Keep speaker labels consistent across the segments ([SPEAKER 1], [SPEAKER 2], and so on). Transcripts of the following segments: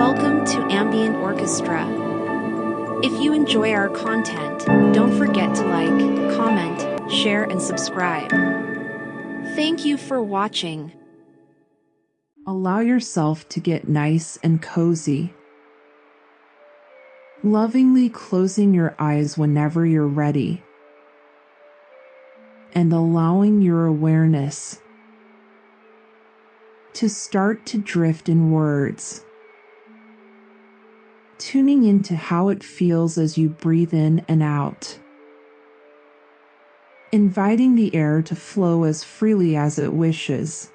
[SPEAKER 1] Welcome to Ambient Orchestra. If you enjoy our content, don't forget to like, comment, share, and subscribe. Thank you for watching.
[SPEAKER 2] Allow yourself to get nice and cozy. Lovingly closing your eyes whenever you're ready. And allowing your awareness to start to drift in words. Tuning into how it feels as you breathe in and out. Inviting the air to flow as freely as it wishes.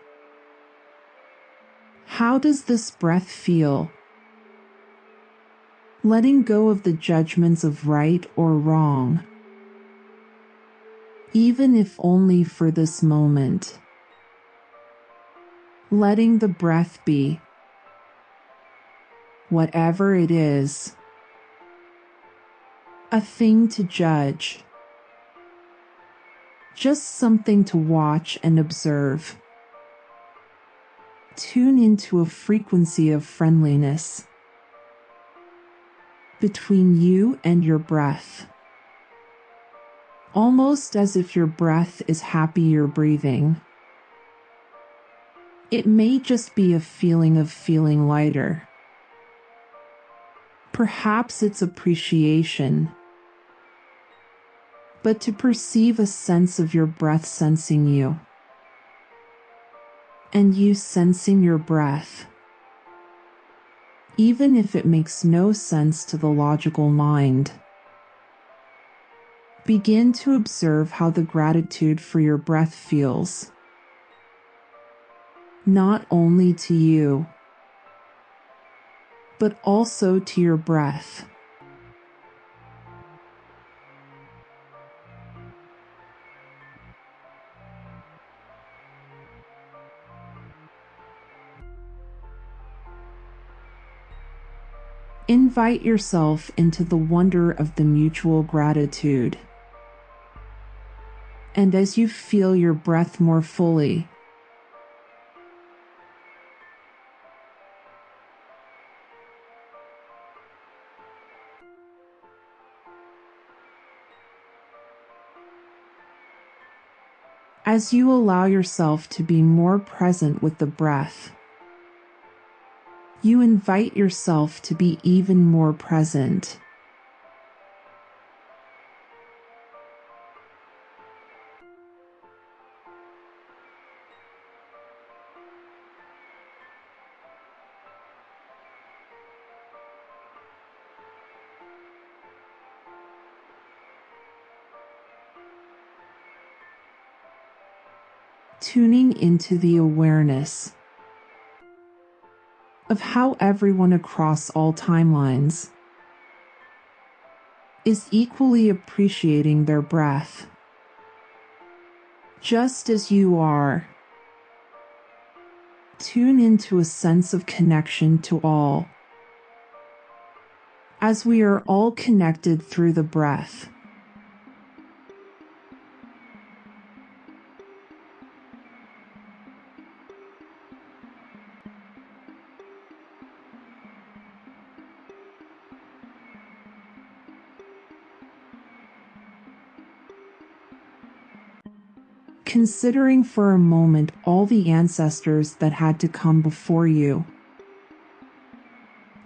[SPEAKER 2] How does this breath feel? Letting go of the judgments of right or wrong, even if only for this moment letting the breath be. Whatever it is, a thing to judge, just something to watch and observe. Tune into a frequency of friendliness between you and your breath. Almost as if your breath is happy you're breathing. It may just be a feeling of feeling lighter. Perhaps it's appreciation. But to perceive a sense of your breath sensing you, and you sensing your breath, even if it makes no sense to the logical mind. Begin to observe how the gratitude for your breath feels not only to you, but also to your breath. Invite yourself into the wonder of the mutual gratitude. And as you feel your breath more fully, as you allow yourself to be more present with the breath. You invite yourself to be even more present. Tuning into the awareness of how everyone across all timelines is equally appreciating their breath, just as you are. Tune into a sense of connection to all, as we are all connected through the breath. Considering for a moment all the ancestors that had to come before you,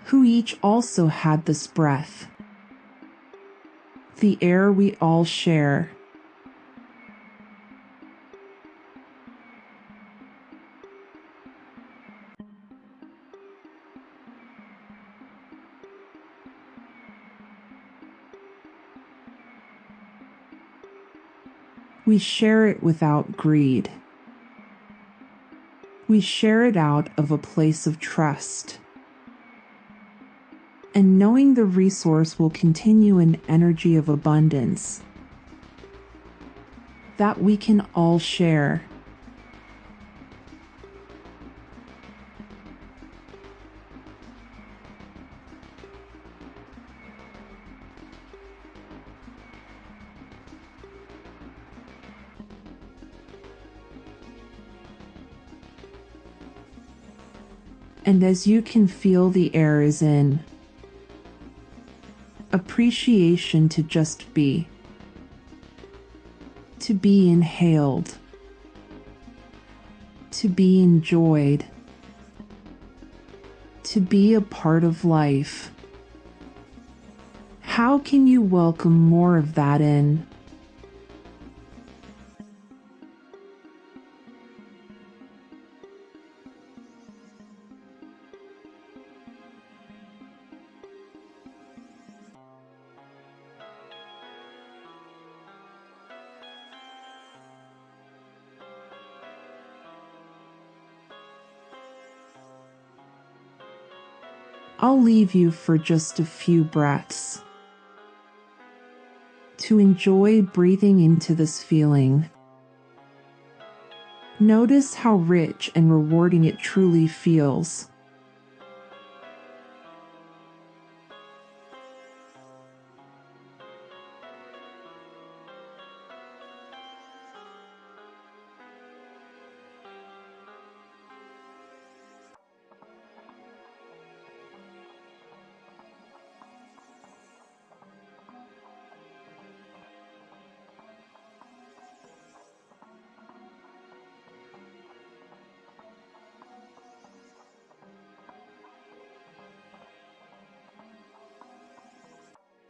[SPEAKER 2] who each also had this breath, the air we all share We share it without greed. We share it out of a place of trust. And knowing the resource will continue an energy of abundance that we can all share. And as you can feel the air is in, appreciation to just be, to be inhaled, to be enjoyed, to be a part of life. How can you welcome more of that in? I'll leave you for just a few breaths to enjoy breathing into this feeling. Notice how rich and rewarding it truly feels.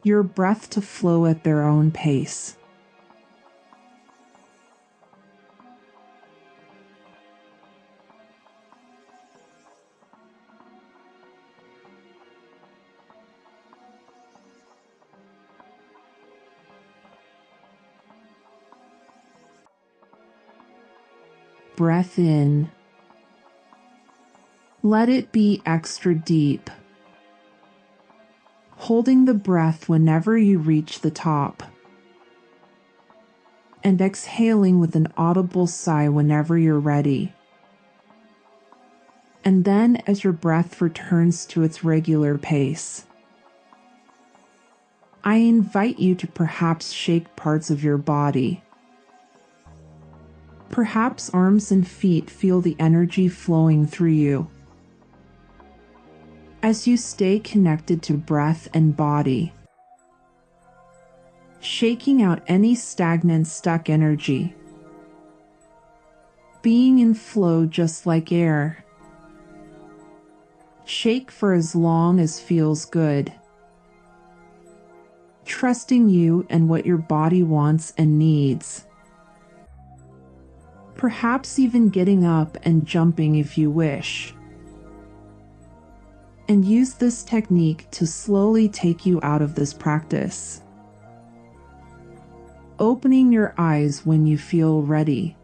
[SPEAKER 2] Your breath to flow at their own pace. Breath in. Let it be extra deep holding the breath whenever you reach the top, and exhaling with an audible sigh whenever you're ready. And then, as your breath returns to its regular pace, I invite you to perhaps shake parts of your body. Perhaps arms and feet feel the energy flowing through you as you stay connected to breath and body, shaking out any stagnant, stuck energy, being in flow just like air. Shake for as long as feels good. Trusting you and what your body wants and needs. Perhaps even getting up and jumping if you wish and use this technique to slowly take you out of this practice. Opening your eyes when you feel ready.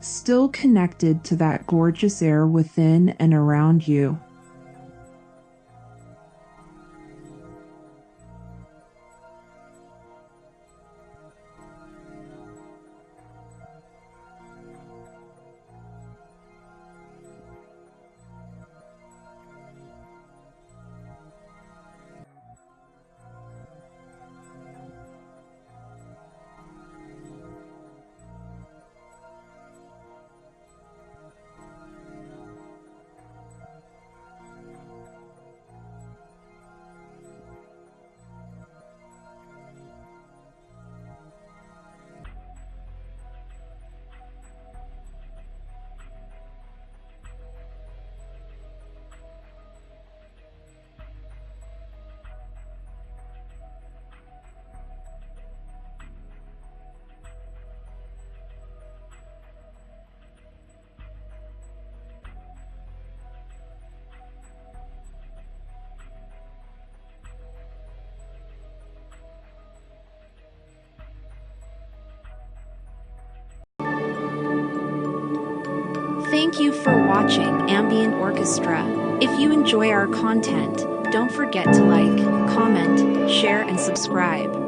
[SPEAKER 2] Still connected to that gorgeous air within and around you.
[SPEAKER 1] Thank you for watching Ambient Orchestra. If you enjoy our content, don't forget to like, comment, share, and subscribe.